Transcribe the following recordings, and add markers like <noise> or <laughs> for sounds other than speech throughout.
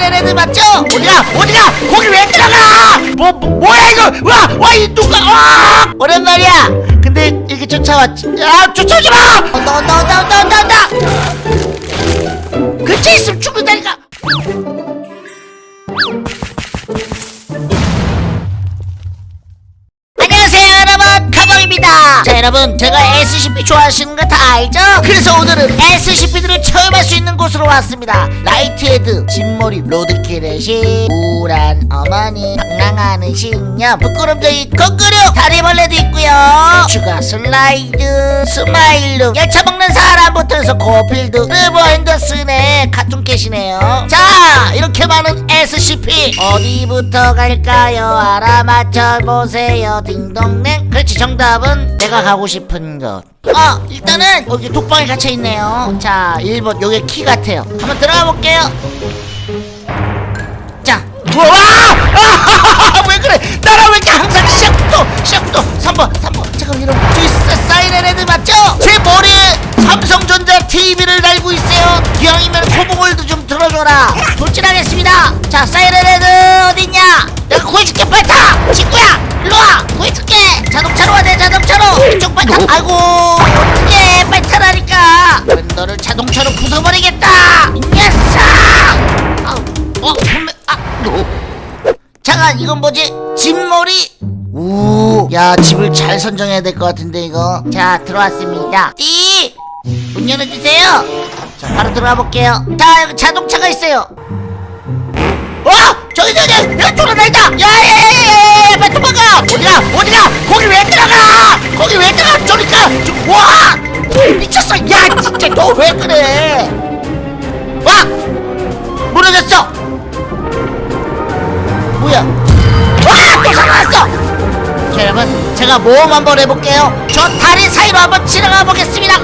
사이렌 헤드 맞죠? 어디가 어디가 거기 왜 들어가? 뭐, 뭐 뭐 야 이거? 와 와 이 누가 와! 오랜만이야. 근데 이렇게 쫓아왔지. 야 쫓아오지 마! 온다 온다 온다 온다 온다 온다 근처에 있으면 죽는다니까 여러분 제가 SCP 좋아하시는 거 다 알죠? 그래서 오늘은 SCP들을 체험할 수 있는 곳으로 왔습니다 라이트헤드 진머리 로드킬의신 우울한 어머니 방랑하는 신녀 부끄럼쟁이 거꾸로 다리벌레도 있고요 추가 슬라이드 스마일룩 열차 먹는 사람부터 해서 고필드 르버 핸더슨의 카툰캣이네요. 자 이렇게 많은 SCP 어디부터 갈까요? 알아맞혀보세요. 딩동댕. 그렇지 정답은 내가 가고 싶은 곳 어, 일단은 여기 독방에 갇혀있네요. 자 1번 여기 키 같아요. 한번 들어가 볼게요. 자. 우와! 아, <laughs> 왜 그래? 나랑 왜 이렇게 항상 시작부터 시작부터 3번 3번. 잠깐 여러분 저기 사- 사이렌 헤드 맞죠? 제 머리에 삼성전자 TV를 달고 있어요. 기왕이면 코봉을도 좀 들어줘라. 돌진하겠습니다. 자 사이렌 헤드 어딨냐? 내가 구해줄게 빨리 타! 친구야 일로와! 구해줄게! 자동차로 와내 자동차로! 이쪽 빨리 타 아이고 어떡해 빨리 타라니까! 너를 자동차로 부숴버리겠다! 이 녀석! 아우, 어 분명 아. 잠깐 이건 뭐지? 집머리? 우야 집을 잘 선정해야 될 것 같은데 이거. 자 들어왔습니다. 띠 문 열어주세요 자 바로 들어가 볼게요 자 여기 자동차가 있어요 어 저기 저기 여기 돌아다닌다 야야야야야 빨리 도망가 어디가 어디가 거기 왜 들어가 거기 왜 들어가 저리가 저, 와 미쳤어 야 진짜 너 왜 그래 와 무너졌어 뭐야 와또 살아났어 자 여러분 제가 모험 한번 해볼게요 저 다리 사이로 한번 지나가 보겠습니다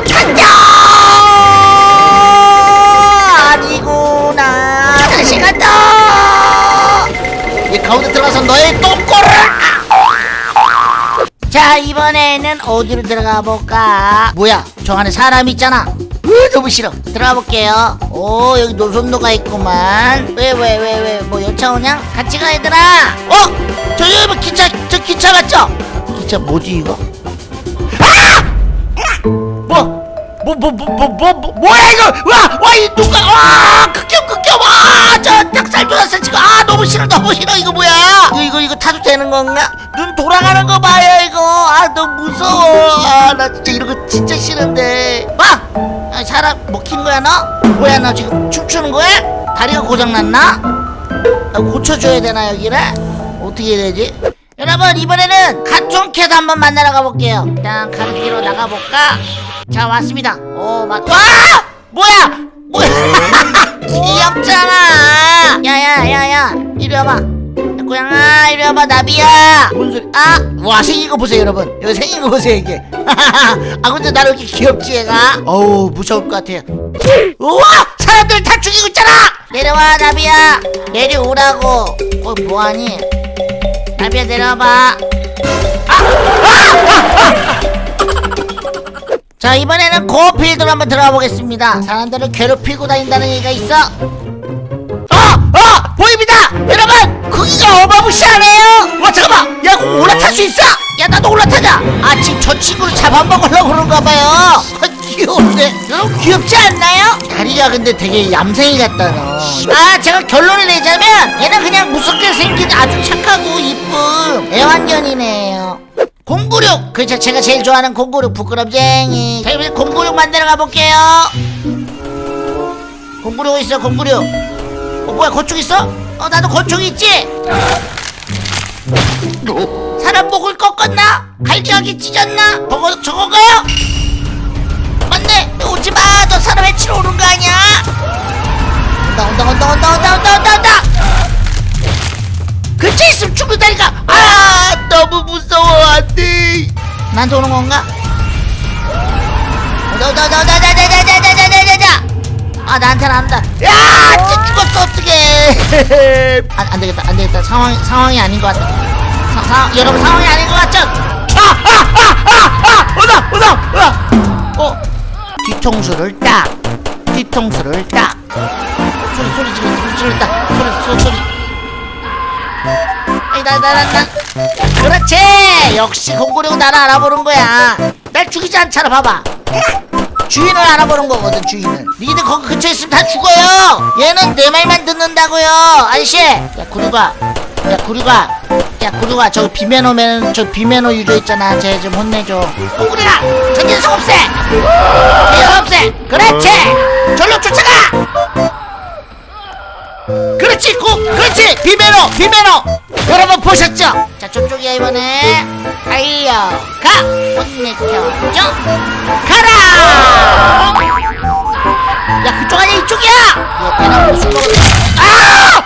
어디로 들어가 볼까? 뭐야 저 안에 사람 있잖아. 으 너무 싫어? 들어가 볼게요. 오 여기 노선도가 있구만. 왜 왜 왜 왜? 뭐 열차 오냐? 같이 가 얘들아. 어? 저기 뭐 기차 저 기차 맞죠? 기차 뭐지 이거 뭐 뭐 뭐 뭐 뭐 뭐야 이거? 와 와 이 누가 와 극혐 극혐 와 저 닭살 돋았어 지금. 아 너무 싫어 너무 싫어 이거 뭐야? 이거 이거 이거 타도 되는 건가? 눈 돌아가는 거 봐요 이거. 아 너무 무서워. 아 나 진짜 이런 거 진짜 싫은데. 와 아, 사람 먹힌 거야 너? 뭐야 너 지금 춤추는 거야? 다리가 고장 났나? 아, 고쳐줘야 되나 여기를? 어떻게 해야 되지 여러분 이번에는 카툰캣 한번 만나러 가볼게요. 일단 가르기로 나가볼까? 자 왔습니다. 오 맞.. 와! 뭐야! 뭐야! <laughs> 귀엽잖아. 야야야야 이리 와봐. 야, 고양아 이리 와봐 나비야. 뭔 소리? 아! 와 생긴 거 보세요 여러분. 여기 생긴 거 보세요 이게. <laughs> 아 근데 나를 이렇게 귀엽지 얘가? 어우 무서울 것 같아요. 우와! 사람들 다 죽이고 있잖아! 내려와 나비야. 내려오라고. 어 뭐하니 나비야 내려와봐 자 이번에는 고필드로 한번 들어가 보겠습니다 사람들을 괴롭히고 다닌다는 얘기가 있어 어! 어! 보입니다! 여러분! 크기가 어마무시하네요! 와 잠깐만! 야 올라탈 수 있어! 야 나도 올라타자! 아 지금 저 친구를 잡아먹으려고 그런가 봐요 아, 귀여운데? 여러분 귀엽지 않나요? 다리가 근데 되게 얌생이 같다 너 아 제가 결론을 내자면 얘는 그냥 무섭게 생긴 아주 착하고 이쁜 애완견이네요 공구륙! 그렇죠 제가 제일 좋아하는 공구륙 부끄럼쟁이 자 이번에 공구륙 만들어 가볼게요 공구륙 있어 공구륙 어 뭐야 건축 있어? 어 나도 건축 있지? 사람 목을 꺾었나? 갈기하게 찢었나? 저거 저건가요? 온다 온다 온다 온다 온다 온다 온다 온다 근처에 있으면 죽는다니까 아 너무 무서워 안돼 나한테 오는 건가? 온다 온다 온다 온다 온다 온다 온다 온다 온다 온다 온다 아 나한테는 안다 야 진짜 죽었어 어떡해 안, 안 되겠다 안 되겠다 상황이 상황이 아닌 것 같다 사, 사, 여러분 상황이 아닌 것 같죠? 아아아아아 오다 오다 어 뒤통수를 딱 뒤통수를 딱 소리 소리 지르 소리 지르 딱 소리 나나나나. 그렇지. 역시 공구룡 나를 알아보는 거야. 날 죽이지 않잖아 봐봐. 주인을 알아보는 거거든 주인을. 니들 거기 근처에 있으면 다 죽어요. 얘는 내 말만 듣는다고요. 아저씨. 야 구류가. 야 구류가. 야 구류가. 저기 비매너면 저 비매너 유저 있잖아. 쟤 좀 혼내줘. 구구리가 저 녀석 없애. 저 녀석 없애. 그렇지. 절로 쫓아가 그렇지 꼭 그렇지! 비매너 비매너! 여러분 보셨죠? 자 저쪽이야 이번에. 달려가! 혼내켜줘. 가라! 야 그쪽 아니야? 이쪽이야! 얘술 먹었네 아!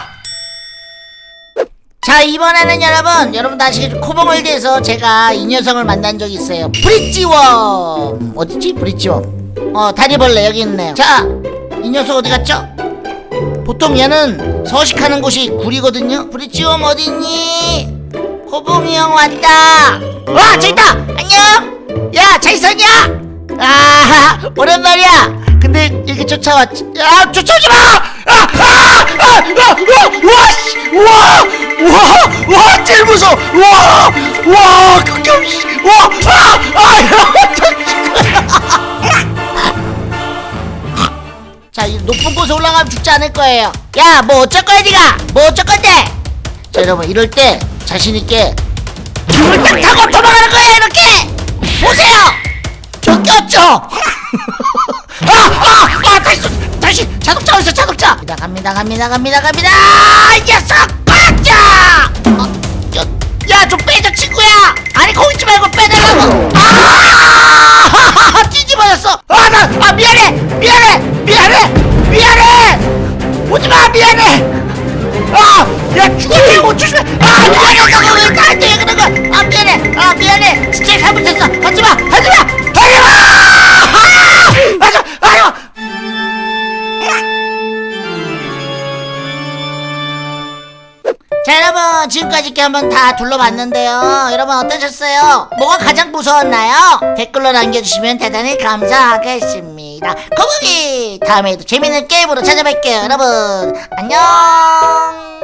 자 이번에는 여러분 여러분 아시겠죠 코봉월드에서 제가 이 녀석을 만난 적이 있어요. 브릿지웜. 어디지? 브릿지웜. 어 다리벌레 여기 있네요. 자 이 녀석 어디 갔죠 보통 얘는 서식하는 곳이 굴이거든요. 브릿지엄 어딨니? 코봉이 형 왔다. 와 저기 있다! 안녕! 야 자이선이야 아 <laughs> 오랜만이야. 근데 이렇게 쫓아왔지 야 쫓아오지 마 아아와와 제일 무서워. 와와 극혐 와아아 곳에 올라가면 죽지 않을 거예요. 야, 뭐 어쩔 거야, 니가? 뭐 어쩔 건데? 자, 여러분, 이럴 때 자신있게 줄을 딱 타고 도망가는 거예요, 이렇게! 보세요! 저 꼈죠? <laughs> 아, 아, 아, 다시, 다시, 자동차 어딨어, 자동차! 갑니다, 갑니다, 갑니다, 갑니다, 갑니다! 이 녀석! 빠져! 어, 저, 야, 좀 빼줘, 친구야! 아니, 거기 있지 말고 빼내라고! 아! <laughs> 뒤집어졌어! 아, 나, 아! 미안해! 미안해! 미안해! 야, 죽었지! 조심해! 아, 미안해! 왜 나한테 그런 거야! 아, 미안해! 아, 미안해! 진짜 잘못했어! 하지마! 하지마! 하지마! 아! 하지마! 하지마! 자 여러분 지금까지 이렇게 한번 다 둘러봤는데요 여러분 어떠셨어요? 뭐가 가장 무서웠나요? 댓글로 남겨주시면 대단히 감사하겠습니다 거북이 다음에도 재밌는 게임으로 찾아뵐게요 여러분 안녕